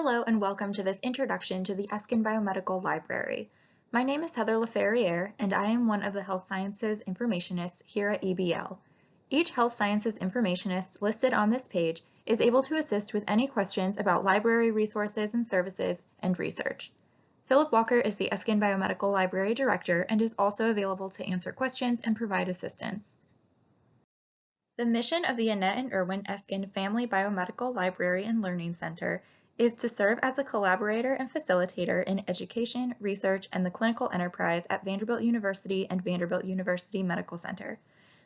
Hello and welcome to this introduction to the Eskind Biomedical Library. My name is Heather LaFerriere and I am one of the Health Sciences Informationists here at EBL. Each Health Sciences Informationist listed on this page is able to assist with any questions about library resources and services and research. Philip Walker is the Eskind Biomedical Library Director and is also available to answer questions and provide assistance. The mission of the Annette and Irwin Eskind Family Biomedical Library and Learning Center is to serve as a collaborator and facilitator in education, research, and the clinical enterprise at Vanderbilt University and Vanderbilt University Medical Center.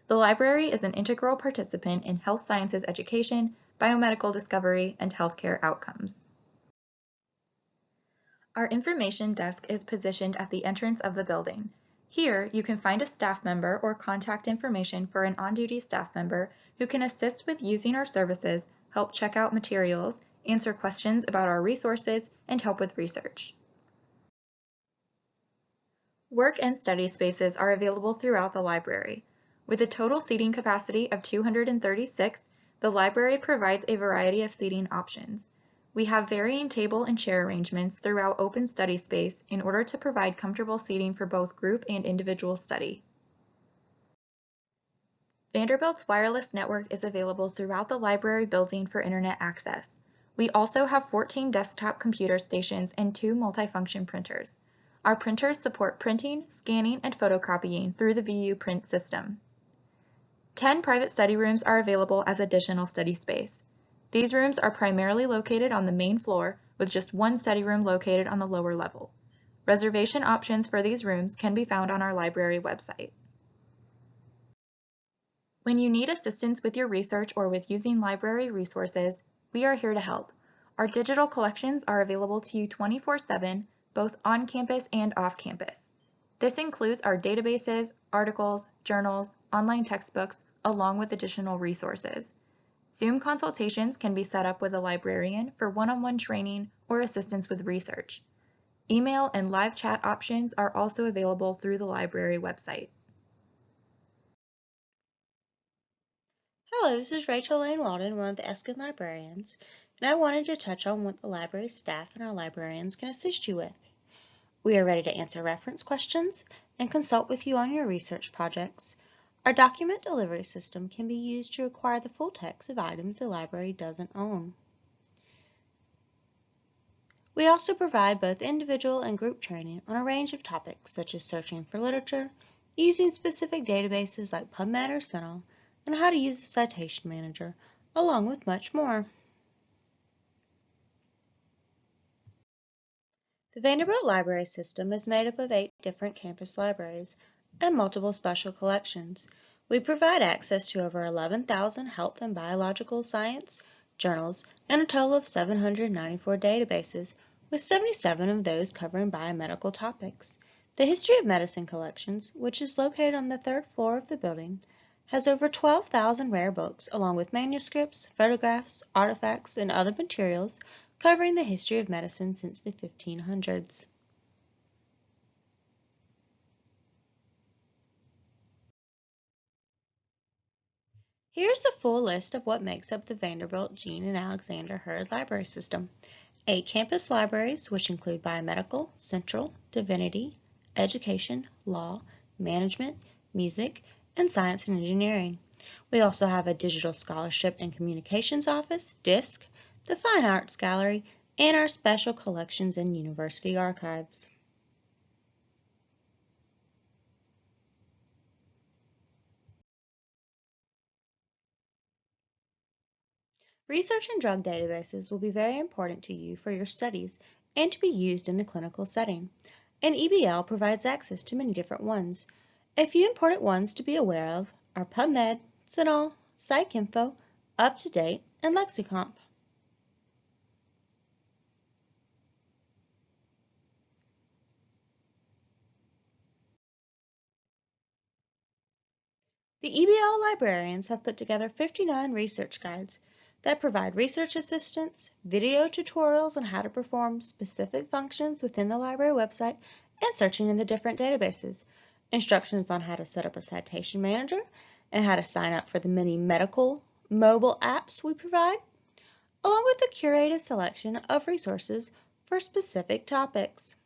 The library is an integral participant in health sciences education, biomedical discovery, and healthcare outcomes. Our information desk is positioned at the entrance of the building. Here, you can find a staff member or contact information for an on-duty staff member who can assist with using our services, help check out materials, answer questions about our resources, and help with research. Work and study spaces are available throughout the library. With a total seating capacity of 236, the library provides a variety of seating options. We have varying table and chair arrangements throughout open study space in order to provide comfortable seating for both group and individual study. Vanderbilt's wireless network is available throughout the library building for internet access. We also have 14 desktop computer stations and two multifunction printers. Our printers support printing, scanning, and photocopying through the VU print system. 10 private study rooms are available as additional study space. These rooms are primarily located on the main floor with just one study room located on the lower level. Reservation options for these rooms can be found on our library website. When you need assistance with your research or with using library resources, we are here to help. Our digital collections are available to you 24-7, both on campus and off campus. This includes our databases, articles, journals, online textbooks, along with additional resources. Zoom consultations can be set up with a librarian for one-on-one -on -one training or assistance with research. Email and live chat options are also available through the library website. Hello, this is Rachel Lane Walden, one of the Eskind librarians, and I wanted to touch on what the library staff and our librarians can assist you with. We are ready to answer reference questions and consult with you on your research projects. Our document delivery system can be used to acquire the full text of items the library doesn't own. We also provide both individual and group training on a range of topics such as searching for literature, using specific databases like PubMed or CINAHL, and how to use the Citation Manager, along with much more. The Vanderbilt Library System is made up of eight different campus libraries and multiple special collections. We provide access to over 11,000 health and biological science journals and a total of 794 databases, with 77 of those covering biomedical topics. The History of Medicine collections, which is located on the third floor of the building, has over 12,000 rare books along with manuscripts, photographs, artifacts, and other materials covering the history of medicine since the 1500s. Here's the full list of what makes up the Vanderbilt Jean and Alexander Heard Library System. Eight campus libraries, which include biomedical, central, divinity, education, law, management, music, and science and engineering. We also have a digital scholarship and communications office, DISC, the Fine Arts Gallery, and our special collections and university archives. Research and drug databases will be very important to you for your studies and to be used in the clinical setting. And EBL provides access to many different ones. A few important ones to be aware of are PubMed, CINAHL, PsycInfo, UpToDate, and LexiComp. The EBL librarians have put together 59 research guides that provide research assistance, video tutorials on how to perform specific functions within the library website, and searching in the different databases instructions on how to set up a citation manager, and how to sign up for the many medical mobile apps we provide. along with a curated selection of resources for specific topics.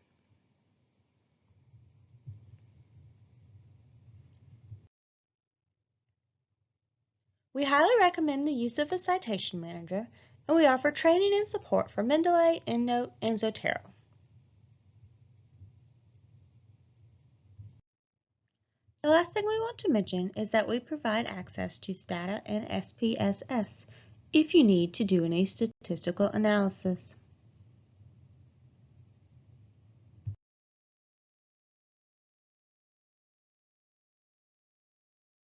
We highly recommend the use of a citation manager, and we offer training and support for Mendeley, EndNote, and Zotero. The last thing we want to mention is that we provide access to STATA and SPSS if you need to do any statistical analysis.